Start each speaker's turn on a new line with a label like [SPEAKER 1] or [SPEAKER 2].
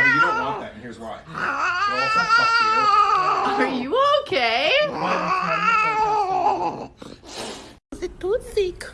[SPEAKER 1] Yeah, but you don't want that, and here's why.
[SPEAKER 2] Are you okay?
[SPEAKER 3] Is it too sick?